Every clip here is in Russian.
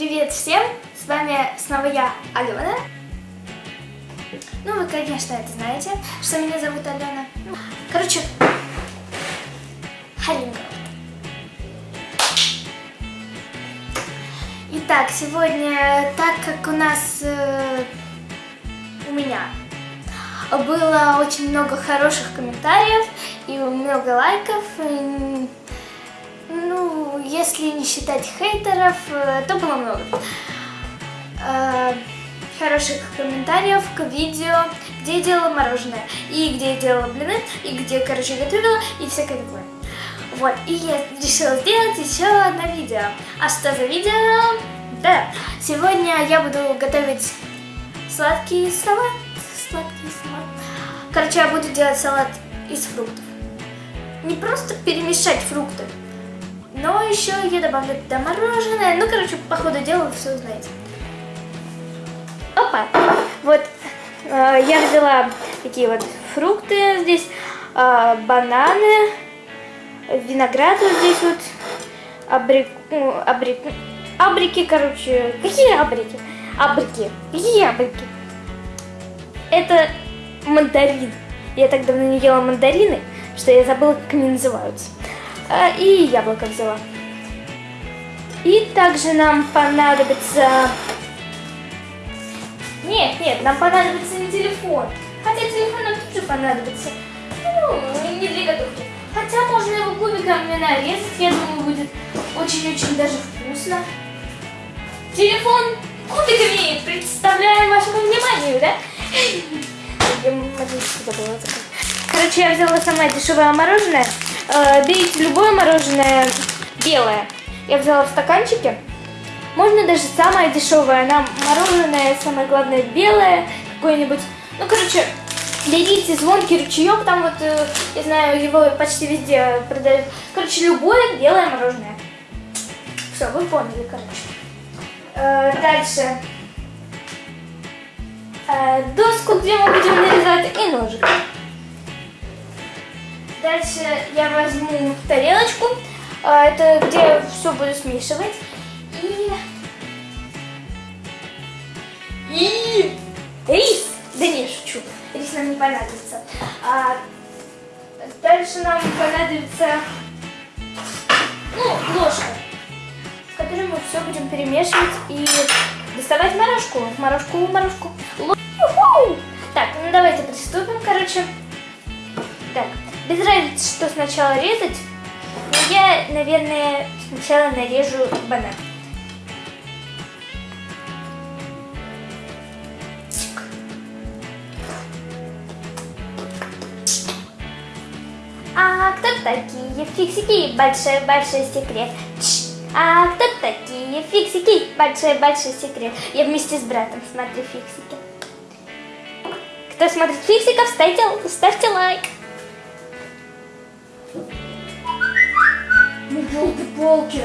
Привет всем! С вами снова я, Алена. Ну, вы, конечно, это знаете, что меня зовут Алена. Короче, Халинка. Итак, сегодня, так как у нас, э, у меня было очень много хороших комментариев и много лайков, и, ну, если не считать хейтеров, э, то было много э, хороших комментариев к видео, где я делала мороженое, и где я делала блины, и где, короче, готовила, и всякое такое. Вот, и я решила сделать еще одно видео. А что за видео? Да, сегодня я буду готовить сладкий салат. Сладкий салат. Короче, я буду делать салат из фруктов. Не просто перемешать фрукты, но еще я добавлю туда мороженое. Ну, короче, по ходу дела вы все узнаете. Опа! Вот э, я взяла такие вот фрукты здесь, э, бананы, виноград вот здесь вот, абрик, ну, абрик, абрики, короче, какие абрики? Абрики, какие абрики? Это мандарин. Я так давно не ела мандарины, что я забыла, как они называются. А, и яблоко взяла. И также нам понадобится... Нет, нет, нам понадобится не телефон. Хотя телефон нам тоже понадобится. Ну, не для готовки. Хотя можно его кубиками нарезать, я думаю, будет очень-очень даже вкусно. Телефон кубиками представляем вашему вниманию, да? Короче, я взяла самое дешевое мороженое. Э, берите любое мороженое белое. Я взяла в стаканчике. Можно даже самое дешевое. Нам мороженое, самое главное, белое какое-нибудь. Ну, короче, берите звонкий ручеек, там вот, э, я знаю, его почти везде продают. Короче, любое белое мороженое. Все, вы поняли, короче. Э, дальше. Доску, где мы будем нарезать, и ножик. Дальше я возьму тарелочку, это где я все буду смешивать. И... И... Рис! Да не, шучу. Рис нам не понадобится. А... Дальше нам понадобится... Ну, ложка, в которой мы все будем перемешивать и доставать морожку. Морожку, морожку. Так, ну давайте приступим, короче. Так, без разницы, что сначала резать, но я, наверное, сначала нарежу банан. А кто такие фиксики? Большой-большой секрет. А кто такие фиксики? Большой-большой секрет. Я вместе с братом смотрю фиксики. Кто смотрит фиксиков, ставьте, ставьте лайк. Елки-палки.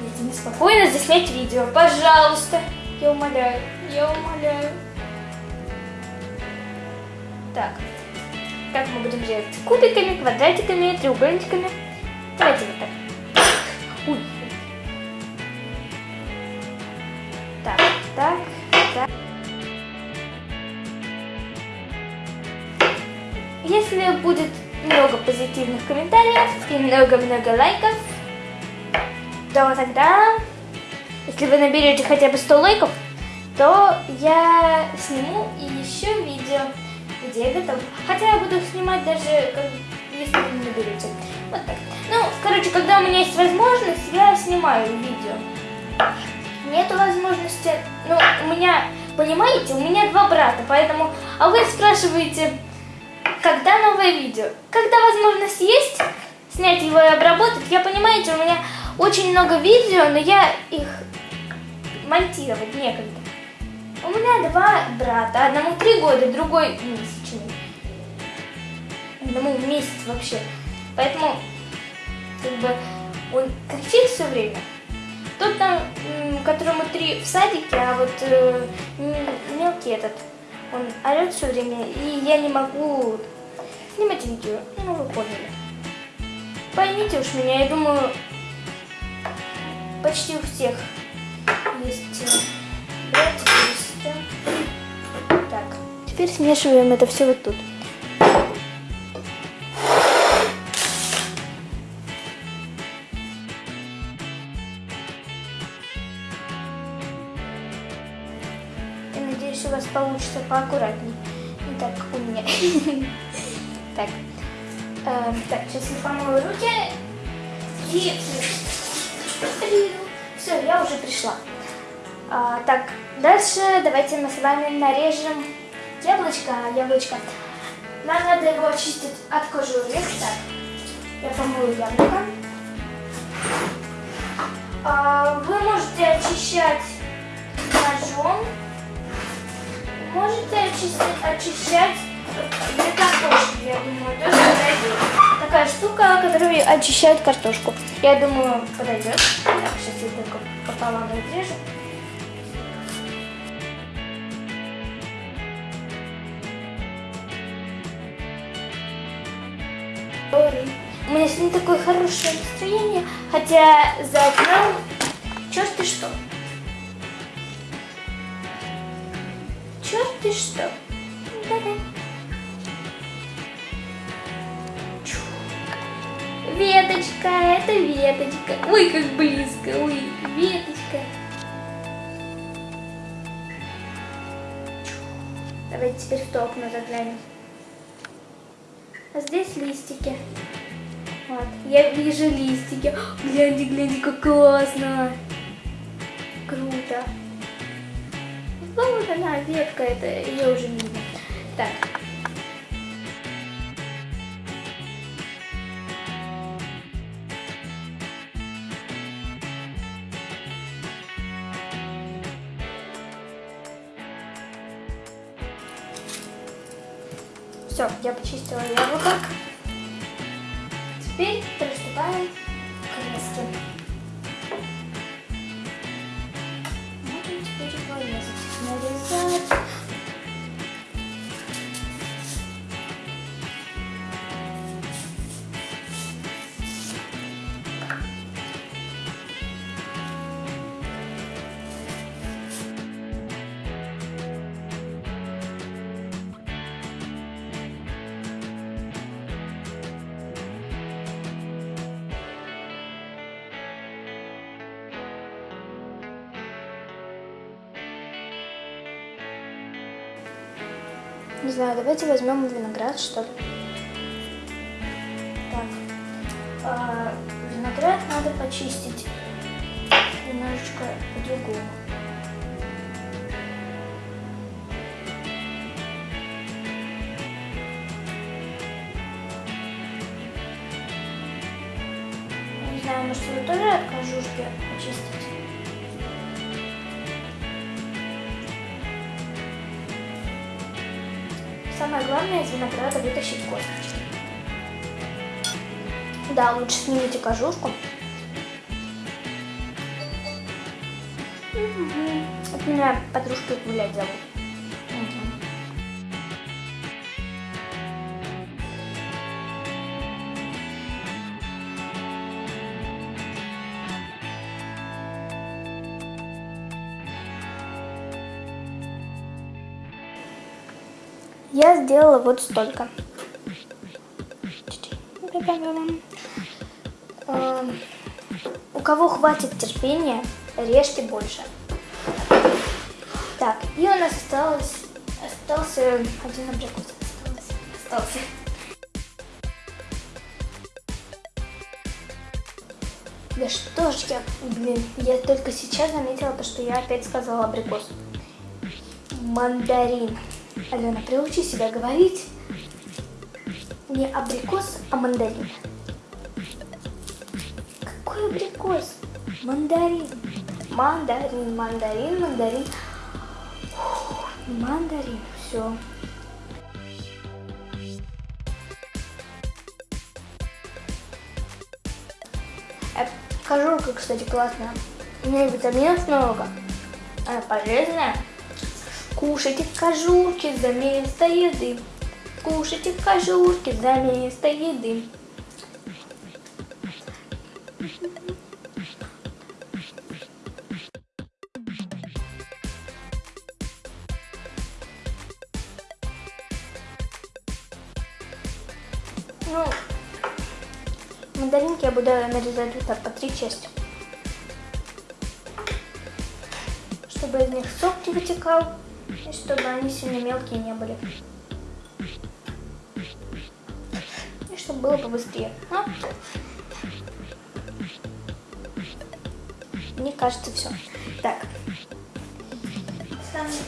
Дайте мне спокойно заснять видео, пожалуйста. Я умоляю, я умоляю. Так, как мы будем делать? Кубиками, квадратиками, треугольничками. Давайте вот так. Ой. Так, так, так. Если будет много позитивных комментариев и много-много лайков, то тогда, если вы наберете хотя бы 100 лайков, то я сниму еще видео, где я готовлю. Хотя я буду снимать даже, если вы не наберете. Вот так. Ну, короче, когда у меня есть возможность, я снимаю видео. Нету возможности, ну, у меня, понимаете, у меня два брата, поэтому, а вы спрашиваете, когда новое видео. Когда возможность есть снять его и обработать, я, понимаете, у меня очень много видео, но я их монтировать некогда. У меня два брата, одному три года, другой месячный. Одному месяц вообще. Поэтому, как бы, он кричит все время. Тот там, которому три в садике, а вот э, мелкий этот, он орет все время, и я не могу снимать видео. Ну, вы поняли. Поймите уж меня, я думаю, почти у всех есть э, сестра. Так, теперь смешиваем это все вот тут. Я надеюсь, у вас получится поаккуратней. Не так, как у меня. Так. Эм, Так, сейчас я помою руки. И... Все, я уже пришла. А, так, дальше давайте мы с вами нарежем яблочко. Яблочко. Нам надо его очистить от кожуры. Так, я помою яблоко. А, вы можете очищать ножом. Можете очистить, очищать для картошки, я думаю, тоже подойдет. Такая штука, которая очищает картошку. Я думаю, подойдет. Так, сейчас я только пополам разрежу. У меня сегодня такое хорошее настроение, хотя за окном черт ты что. Черт ты что. Веточка. Ой, как близко. Ой, веточка. Давайте теперь в то окно заглянем. А здесь листики. Вот, я вижу листики. Гляньте, гляньте, как классно. Круто. Вот она, ветка, это ее уже не видно. Так. Все, я почистила яблоко. Теперь приступаем к резке. Не знаю, давайте возьмем виноград, что ли. Так. а, виноград надо почистить немножечко по-другому. Не знаю, может вы тоже от кожушки очистите? Самое главное из винограда вытащить косточки. Да, лучше снимите кожушку. Мгм. От меня подружки гулять зовут. Я сделала вот столько. Эм, У кого хватит терпения, режьте больше. Так, и у нас осталось, остался один абрикос. Осталось, остался. Да что ж я, блин, я только сейчас заметила, то, что я опять сказала абрикос. Мандарин. Алена, приучи себя говорить не абрикос, а мандарин. Какой абрикос? Мандарин. Мандарин, мандарин, мандарин. Мандарин, все. Кожурка, кстати, классная. У нее витаминов много. Она полезная. Кушайте кожурки за место еды. Кушайте кожурки за место еды. Ну, мандаринки я буду нарезать так по три части. Чтобы из них сок не вытекал чтобы они сильно мелкие не были. И чтобы было побыстрее. Ну, мне кажется, все. Так.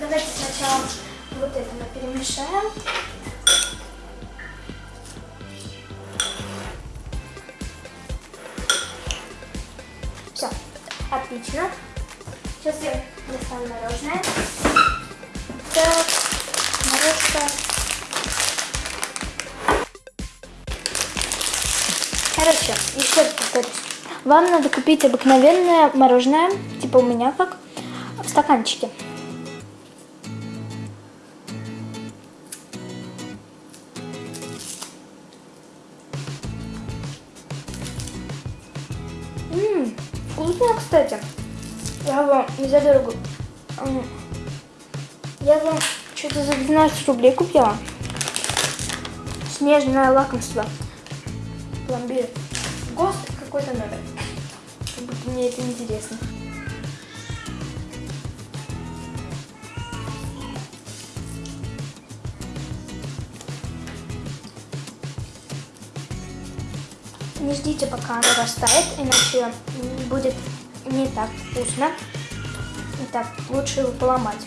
Давайте сначала вот это мы перемешаем. Все, отлично. Сейчас я достану мороженое. Повторюсь. Вам надо купить обыкновенное мороженое, типа у меня как, в стаканчике. Ммм, вкусно, кстати. Я вам не за дорогу. Я вам что-то за 12 рублей купила. Снежное лакомство. Пломбир. Какой-то номер. Как будто мне это интересно. Не ждите, пока оно растает, иначе будет не так вкусно. Итак, лучше его поломать.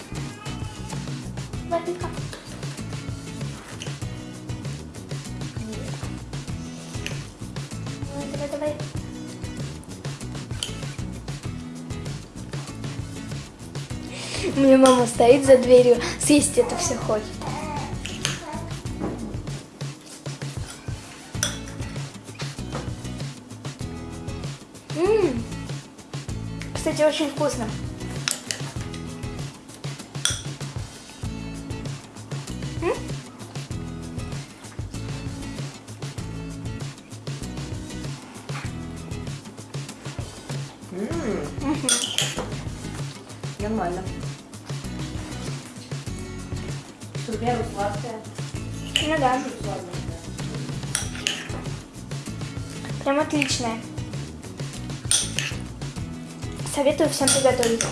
Вафелька. Меня мама стоит за дверью, съесть это все хочет. М Кстати, очень вкусно. Прям отличная. Советую всем приготовить.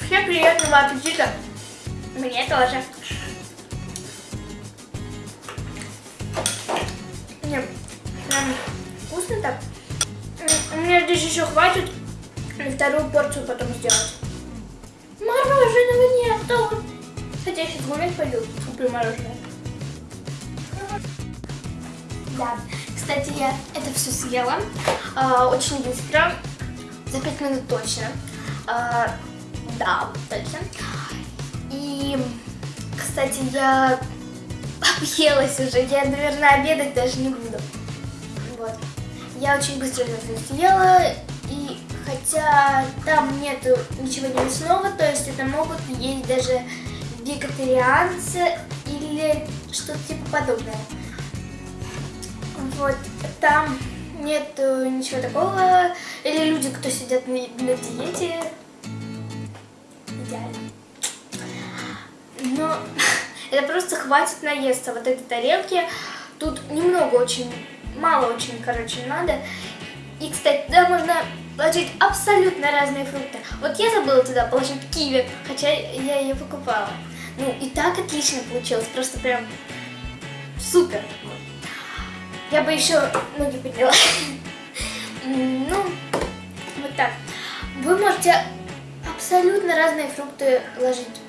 Всем приятного аппетита! Мне тоже. Не, прям вкусно так. У меня здесь еще хватит на вторую порцию потом сделать. Мороженого нету. Хотя я сейчас гулять пойду, куплю мороженое. Да, кстати, я это все съела а, очень быстро, за 5 минут точно. А, да, точно. И, кстати, я объелась уже, я, наверное, обедать даже не буду. Вот. Я очень быстро съела, и хотя там нету ничего не мясного, то есть это могут есть даже вегетарианцы или что-то типа подобное. Вот, там нет ничего такого. Или люди, кто сидят на, на диете. Идеально. Но это просто хватит наесться вот этой тарелки. Тут немного очень, мало очень, короче, надо. И, кстати, туда можно положить абсолютно разные фрукты. Вот я забыла туда положить киви, хотя я ее покупала. Ну, и так отлично получилось, просто прям супер. Я бы еще ноги подняла. Ну, вот так. Вы можете абсолютно разные фрукты ложить.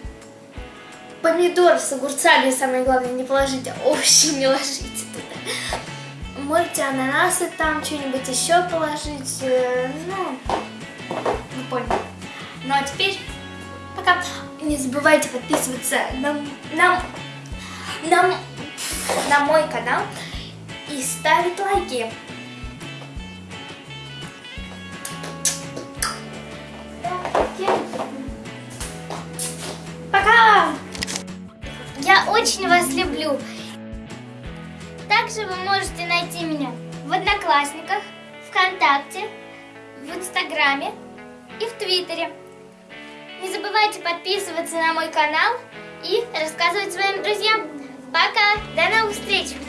Помидор с огурцами, самое главное, не положите, а овощи не ложите туда. Можете ананасы там, что-нибудь еще положить. э, Ну, вы поняли. Ну, а теперь пока. Не забывайте подписываться на, на, на, на мой канал и ставить лайки. Я очень вас люблю. Также вы можете найти меня в Одноклассниках, ВКонтакте, в Инстаграме и в Твиттере. Не забывайте подписываться на мой канал и рассказывать своим друзьям. Пока! До новых встреч!